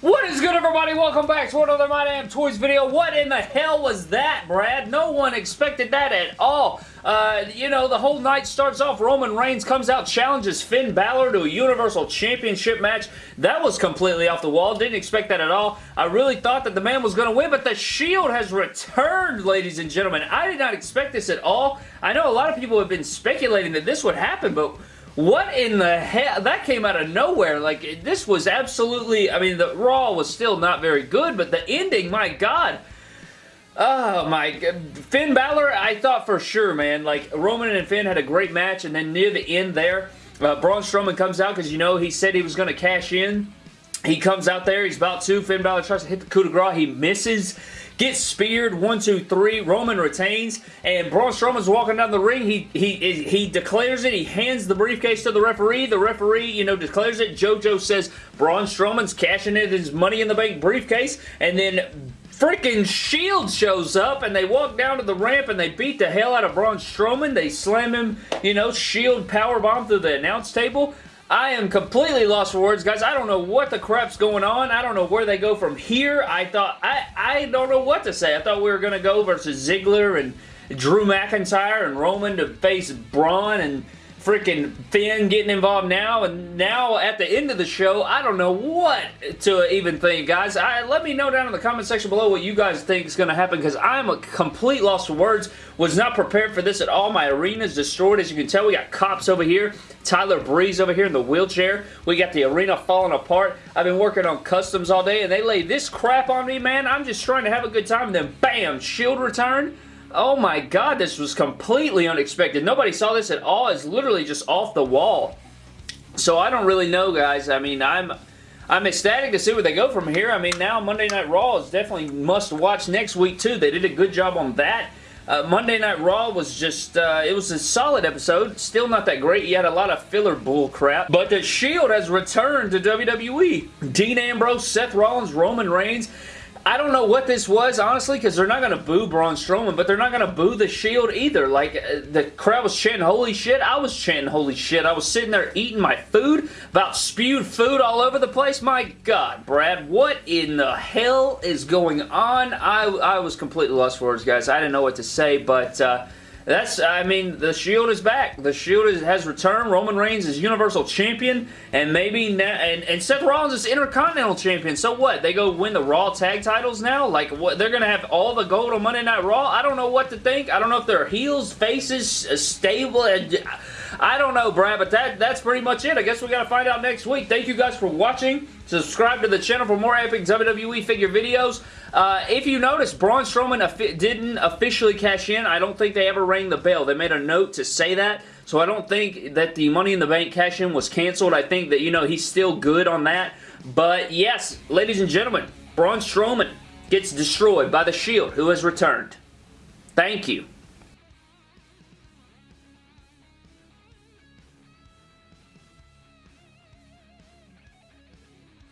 What is good everybody? Welcome back to another My Damn Toys video. What in the hell was that, Brad? No one expected that at all. Uh, you know, the whole night starts off, Roman Reigns comes out, challenges Finn Balor to a Universal Championship match. That was completely off the wall. Didn't expect that at all. I really thought that the man was going to win, but the Shield has returned, ladies and gentlemen. I did not expect this at all. I know a lot of people have been speculating that this would happen, but what in the hell? That came out of nowhere. Like, this was absolutely... I mean, the Raw was still not very good, but the ending, my God... Oh my Finn Balor, I thought for sure, man. Like, Roman and Finn had a great match, and then near the end there, uh, Braun Strowman comes out because, you know, he said he was going to cash in. He comes out there, he's about to. Finn Balor tries to hit the coup de grace. He misses gets speared, one, two, three. Roman retains, and Braun Strowman's walking down the ring. He he he declares it. He hands the briefcase to the referee. The referee, you know, declares it. JoJo says Braun Strowman's cashing in his Money in the Bank briefcase, and then freaking Shield shows up and they walk down to the ramp and they beat the hell out of Braun Strowman. They slam him, you know, Shield powerbomb through the announce table. I am completely lost for words, guys. I don't know what the crap's going on. I don't know where they go from here. I thought, I, I don't know what to say. I thought we were going to go versus Ziggler and Drew McIntyre and Roman to face Braun and freaking Finn getting involved now, and now at the end of the show, I don't know what to even think, guys. I, let me know down in the comment section below what you guys think is going to happen, because I'm a complete loss of words. Was not prepared for this at all. My arena is destroyed. As you can tell, we got cops over here. Tyler Breeze over here in the wheelchair. We got the arena falling apart. I've been working on customs all day, and they lay this crap on me, man. I'm just trying to have a good time, and then bam, shield return Oh my god, this was completely unexpected. Nobody saw this at all. It's literally just off the wall. So I don't really know, guys. I mean, I'm... I'm ecstatic to see where they go from here. I mean, now Monday Night Raw is definitely must watch next week, too. They did a good job on that. Uh, Monday Night Raw was just, uh, it was a solid episode. Still not that great. You had a lot of filler bull crap. But The Shield has returned to WWE. Dean Ambrose, Seth Rollins, Roman Reigns, I don't know what this was, honestly, because they're not going to boo Braun Strowman, but they're not going to boo the Shield either. Like, uh, the crowd was chanting, holy shit. I was chanting, holy shit. I was sitting there eating my food, about spewed food all over the place. My God, Brad, what in the hell is going on? I, I was completely lost for words, guys. I didn't know what to say, but... Uh, that's, I mean, the Shield is back. The Shield is, has returned. Roman Reigns is Universal Champion, and maybe now, and, and Seth Rollins is Intercontinental Champion. So what? They go win the Raw Tag Titles now? Like, what? They're to have all the gold on Monday Night Raw? I don't know what to think. I don't know if they're heels, faces, uh, stable. I don't know, Brad, but that that's pretty much it. I guess we got to find out next week. Thank you guys for watching. Subscribe to the channel for more epic WWE figure videos. Uh, if you notice, Braun Strowman didn't officially cash in. I don't think they ever the bell. They made a note to say that. So I don't think that the Money in the Bank cash in was canceled. I think that, you know, he's still good on that. But yes, ladies and gentlemen, Braun Strowman gets destroyed by The Shield, who has returned. Thank you.